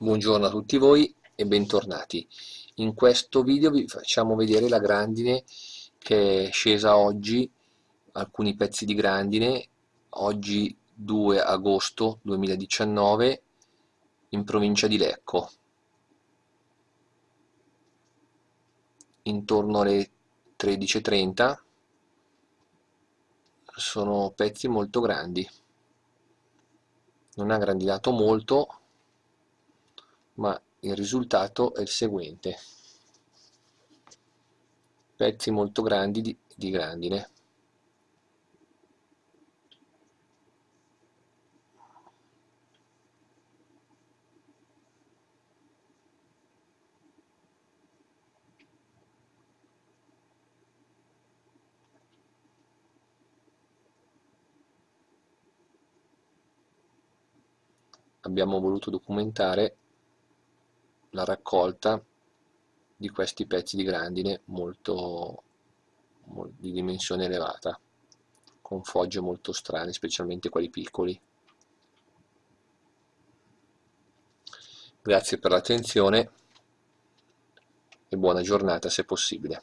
Buongiorno a tutti voi e bentornati. In questo video vi facciamo vedere la grandine che è scesa oggi, alcuni pezzi di grandine, oggi 2 agosto 2019 in provincia di Lecco. Intorno alle 13.30 sono pezzi molto grandi. Non ha grandinato molto, ma il risultato è il seguente. Pezzi molto grandi di, di grandine. Abbiamo voluto documentare la raccolta di questi pezzi di grandine molto, di dimensione elevata con fogge molto strane specialmente quelli piccoli. Grazie per l'attenzione e buona giornata se possibile